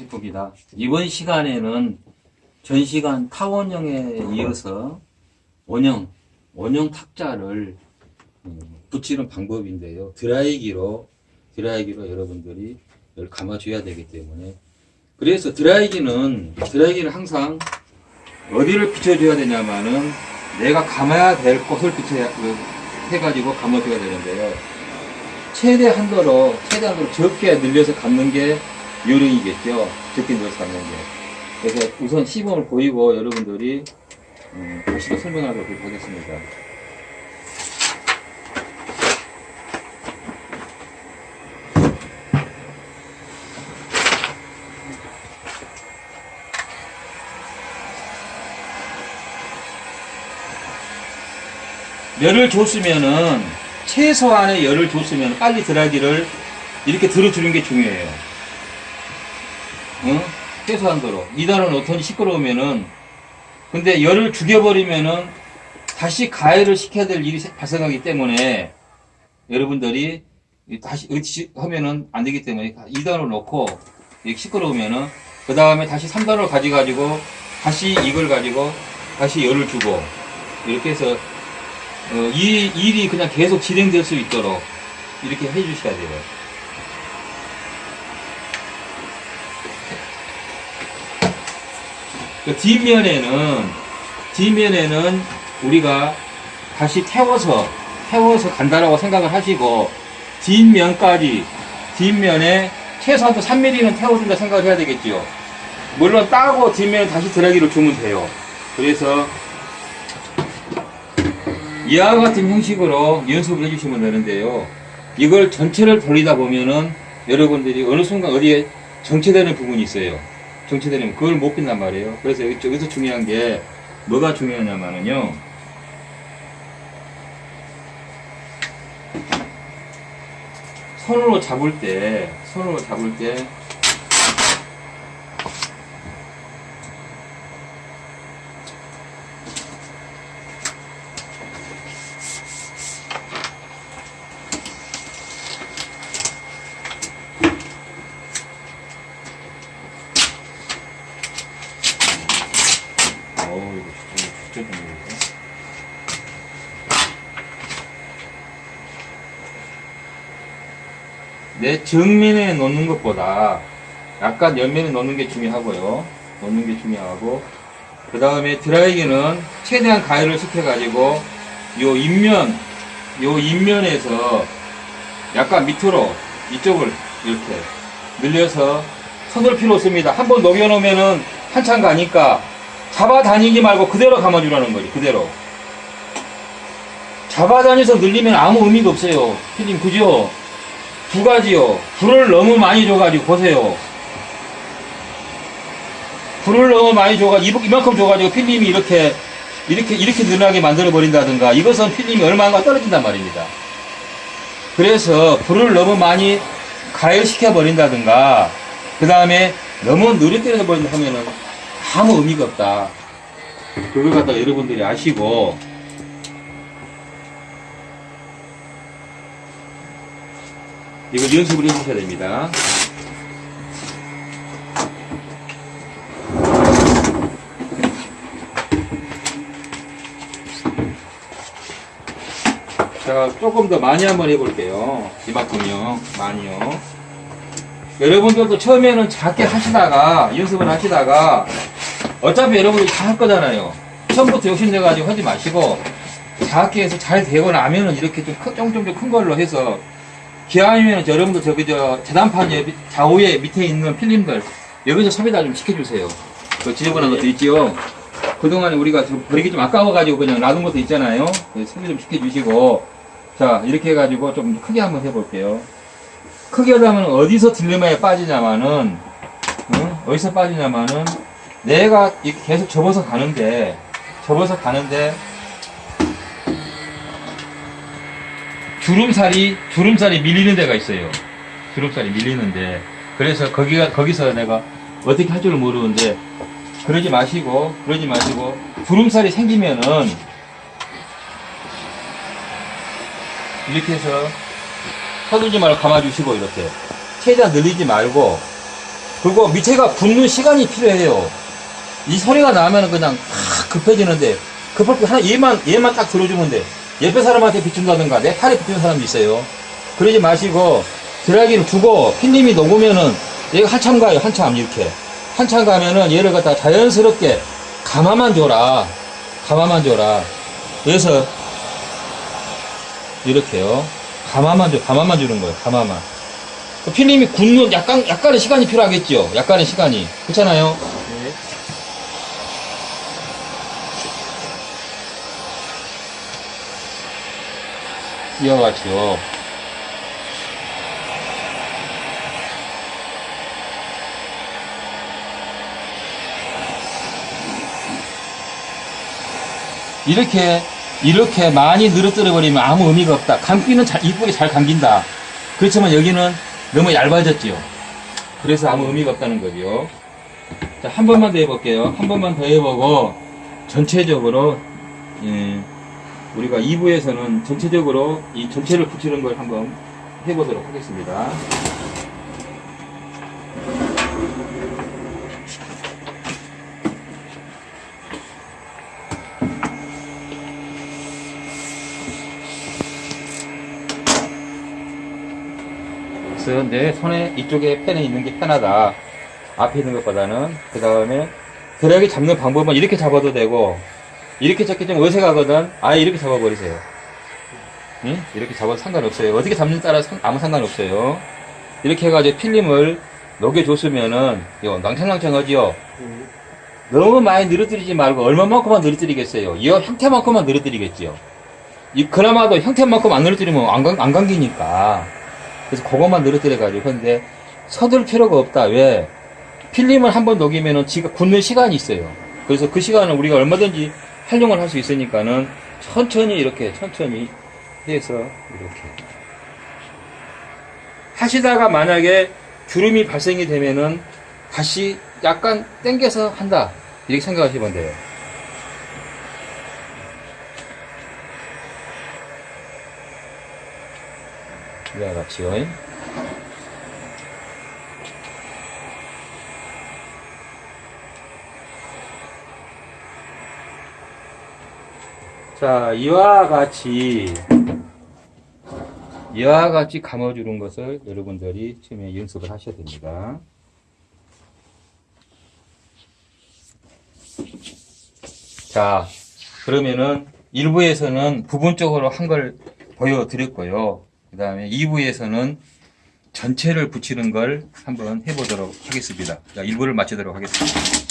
해봅니다. 이번 시간에는 전 시간 타원형에 이어서 원형, 원형 탁자를 음, 붙이는 방법인데요. 드라이기로, 드라이기로 여러분들이 감아줘야 되기 때문에. 그래서 드라이기는, 드라이기는 항상 어디를 비춰줘야 되냐면은 내가 감아야 될 곳을 비춰야, 그, 해가지고 감아줘야 되는데요. 최대 한도로, 최대 한도로 적게 늘려서 감는 게 요령이겠죠. 적게 늘려서 감는 게. 그래서 우선 시범을 보이고 여러분들이 음, 다시 더 설명하도록 하겠습니다. 열을 줬으면은 최소한의 열을 줬으면 빨리 드라이기를 이렇게 들어주는 게 중요해요. 응? 최소한도로. 이단은 어떤 시끄러우면은 근데 열을 죽여버리면은 다시 가열을 시켜야 될 일이 발생하기 때문에 여러분들이 다시 하면은 안 되기 때문에 2단을 놓고 시끄러우면은 그 다음에 다시 3단을 가져가지고 다시 이걸 가지고 다시 열을 주고 이렇게 해서 어, 이 일이 그냥 계속 진행될 수 있도록 이렇게 해 주셔야 돼요. 그 뒷면에는 뒷면에는 우리가 다시 태워서 태워서 간다라고 생각을 하시고 뒷면까지 뒷면에 최소한도 3mm는 태워준다 생각을 해야 되겠지요. 물론 따고 뒷면에 다시 드라기를 주면 돼요. 그래서 이와 같은 형식으로 연습을 해주시면 되는데요. 이걸 전체를 돌리다 보면은 여러분들이 어느 순간 어디에 정체되는 부분이 있어요. 정체되는 그걸 못 빈단 말이에요. 그래서 여기, 여기서 중요한 게 뭐가 중요하냐면은요. 손으로 잡을 때, 손으로 잡을 때 어우 이거 진짜 진짜 이거. 내 정면에 놓는 것보다 약간 옆면에 놓는 게 중요하고요. 놓는 게 중요하고 그 다음에 드라이기는 최대한 가열을 시켜 가지고 요 인면 요 인면에서 약간 밑으로 이쪽을 이렇게 늘려서 서둘 필요 없습니다. 한 번 녹여 놓으면은 한참 가니까 잡아다니지 말고 그대로 감아주라는 거지, 그대로. 잡아다녀서 늘리면 아무 의미가 없어요. 피님, 그죠? 두 가지요. 불을 너무 많이 줘가지고, 보세요. 불을 너무 많이 줘가지고, 이만큼 줘가지고, 필름이 이렇게, 이렇게, 이렇게 늘어나게 만들어 버린다든가, 이것은 필름이 얼마나 떨어진단 말입니다. 그래서, 불을 너무 많이 가열시켜 버린다든가, 그 다음에 너무 느려 때려버린다 하면은, 아무 의미가 없다. 그걸 갖다가 여러분들이 아시고, 이걸 연습을 해주셔야 됩니다. 자, 조금 더 많이 한번 해볼게요. 이만큼요. 많이요. 여러분들도 처음에는 작게 하시다가, 연습을 하시다가, 어차피 여러분들이 다 할 거잖아요. 처음부터 욕심내가지고 하지 마시고, 작게 해서 잘 되고 나면은 이렇게 좀 큰, 좀, 걸로 해서, 기왕이면 여러분들 저기 저 재단판 옆 좌우에 밑에 있는 필름들, 여기서 섭외다 좀 시켜주세요. 그 지저분한 것도 있지요. 그동안에 우리가 좀 버리기 좀 아까워가지고 그냥 놔둔 것도 있잖아요. 섭외 좀 시켜주시고, 자, 이렇게 해가지고 좀 크게 한번 해볼게요. 크게 하면 어디서 딜레마에 빠지냐면은, 응? 어디서 빠지냐면은, 내가 계속 접어서 가는데, 접어서 가는데, 주름살이, 주름살이 밀리는 데가 있어요. 주름살이 밀리는데. 그래서 거기가, 거기서 내가 어떻게 할 줄을 모르는데, 그러지 마시고, 그러지 마시고, 주름살이 생기면은, 이렇게 해서 서두지 말고 감아주시고, 이렇게. 최대한 늘리지 말고, 그리고 밑에가 붙는 시간이 필요해요. 이 소리가 나면 그냥 확 급해지는데 급할 때 하나 얘만 얘만 딱 들어주면 돼. 옆에 사람한테 비춘다든가 내 팔에 비추는 사람도 있어요. 그러지 마시고 드라이기를 두고 필름이 녹으면은 얘가 한참 가요. 한참 이렇게 한참 가면은 얘를 갖다 자연스럽게 가마만 줘라. 가마만 줘라. 그래서 이렇게요. 가마만 줘. 가마만 주는 거예요. 가마만. 그 필름이 굳는 약간 약간의 시간이 필요하겠죠. 약간의 시간이 그렇잖아요. 같이요. 이렇게 이렇게 많이 늘어뜨려 버리면 아무 의미가 없다. 감기는 잘, 이쁘게 잘 감긴다. 그렇지만 여기는 너무 얇아졌지요. 그래서 아무 의미가 없다는 거죠. 자, 한 번만 더 해볼게요. 한 번만 더 해보고 전체적으로 예, 우리가 2부에서는 전체적으로 이 전체를 붙이는 걸 한번 해보도록 하겠습니다. 그래서 내 손에 이쪽에 펜이 있는 게 편하다. 앞에 있는 것보다는. 그 다음에 드라이기 잡는 방법은 이렇게 잡아도 되고, 이렇게 잡기 좀 어색하거든. 아예 이렇게 잡아버리세요. 응? 이렇게 잡아도 상관없어요. 어떻게 잡는 따라 상- 아무 상관없어요. 이렇게 해가지고 필름을 녹여줬으면은, 이거 낭창낭창하지요? 네. 너무 많이 늘어뜨리지 말고 얼마만큼만 늘어뜨리겠어요. 이 형태만큼만 늘어뜨리겠지요. 이 그나마도 형태만큼 안 늘어뜨리면 안, 감- 안 감기니까. 그래서 그것만 늘어뜨려가지고 근데 서둘 필요가 없다. 왜? 필름을 한번 녹이면은 지가 굳는 시간이 있어요. 그래서 그 시간은 우리가 얼마든지 활용을 할 수 있으니까는 천천히 이렇게 천천히 해서 이렇게 하시다가 만약에 주름이 발생이 되면은 다시 약간 당겨서 한다. 이렇게 생각하시면 돼요. 이와 같이요. 자, 이와 같이, 이와 같이 감아주는 것을 여러분들이 처음에 연습을 하셔야 됩니다. 자, 그러면은 1부에서는 부분적으로 한 걸 보여드렸고요. 그 다음에 2부에서는 전체를 붙이는 걸 한번 해보도록 하겠습니다. 자, 1부를 마치도록 하겠습니다.